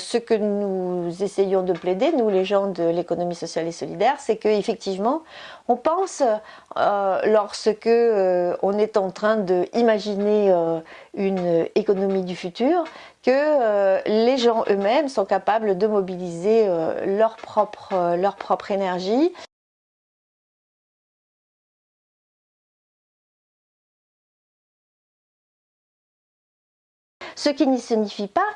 Ce que nous essayons de plaider, nous les gens de l'économie sociale et solidaire, c'est qu'effectivement, on pense, euh, lorsque euh, on est en train d'imaginer euh, une économie du futur, que les gens eux-mêmes sont capables de mobiliser leur propre, leur propre énergie. Ce qui ne signifie pas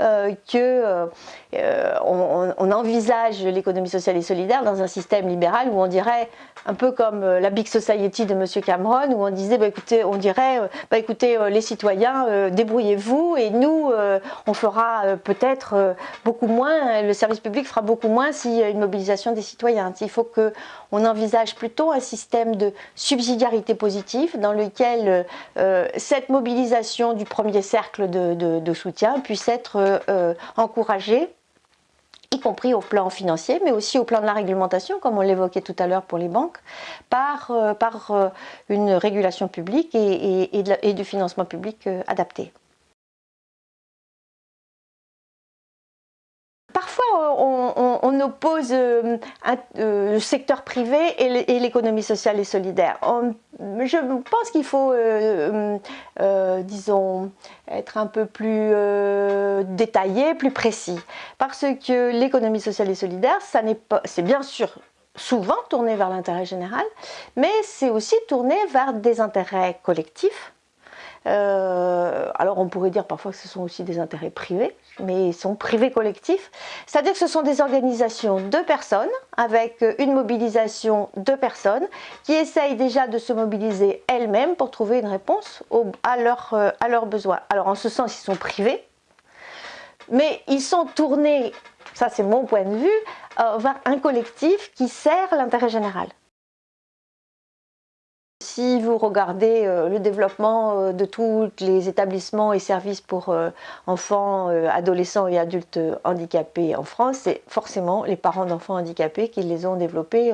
euh, qu'on euh, euh, on, envisage l'économie sociale et solidaire dans un système libéral où on dirait, un peu comme la Big Society de M. Cameron, où on disait, bah, écoutez, on dirait, bah, écoutez, les citoyens, débrouillez-vous et nous, on fera peut-être beaucoup moins, le service public fera beaucoup moins s'il y a une mobilisation des citoyens. Il faut qu'on envisage plutôt un système de subsidiarité positive dans lequel cette mobilisation du premier cercle de soutien puisse être euh, euh, encouragé y compris au plan financier, mais aussi au plan de la réglementation, comme on l'évoquait tout à l'heure pour les banques, par, euh, par une régulation publique et, du financement public adapté. On, oppose le secteur privé et l'économie sociale et solidaire. je pense qu'il faut, disons, être un peu plus euh, détaillé, plus précis. Parce que l'économie sociale et solidaire, c'est bien sûr souvent tourné vers l'intérêt général, mais c'est aussi tourné vers des intérêts collectifs euh, alors on pourrait dire parfois que ce sont aussi des intérêts privés, mais ils sont privés collectifs. C'est-à-dire que ce sont des organisations de personnes avec une mobilisation de personnes qui essayent déjà de se mobiliser elles-mêmes pour trouver une réponse à, euh, à leurs besoins. Alors en ce sens, ils sont privés, mais ils sont tournés, ça c'est mon point de vue, euh, vers un collectif qui sert l'intérêt général. Si vous regardez euh, le développement euh, de tous les établissements et services pour euh, enfants, adolescents et adultes handicapés en France, c'est forcément les parents d'enfants handicapés qui les ont développés.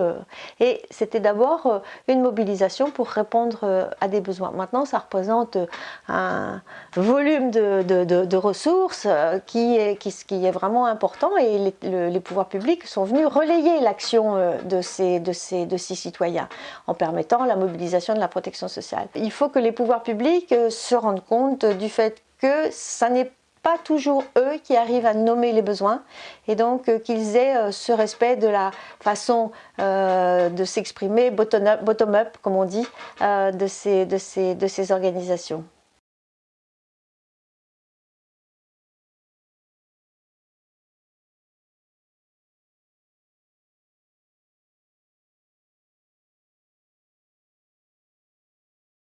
Et c'était d'abord une mobilisation pour répondre à des besoins. Maintenant, ça représente un volume de, ressources qui est, vraiment important et les, pouvoirs publics sont venus relayer l'action de de ces citoyens en permettant la mobilisation de la protection sociale. Il faut que les pouvoirs publics euh, se rendent compte du fait que ça n'est pas toujours eux qui arrivent à nommer les besoins et donc euh, qu'ils aient euh, ce respect de la façon de s'exprimer bottom-up, comme on dit, de, ces, de, ces, de ces organisations.